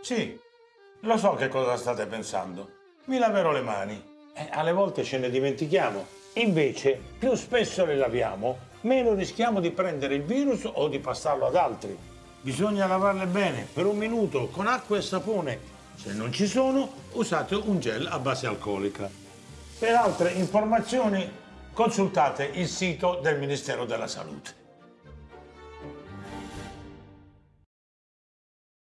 Sì, lo so che cosa state pensando. Mi laverò le mani. Eh, alle volte ce ne dimentichiamo. Invece, più spesso le laviamo, meno rischiamo di prendere il virus o di passarlo ad altri. Bisogna lavarle bene per un minuto con acqua e sapone. Se non ci sono, usate un gel a base alcolica. Per altre informazioni consultate il sito del Ministero della Salute.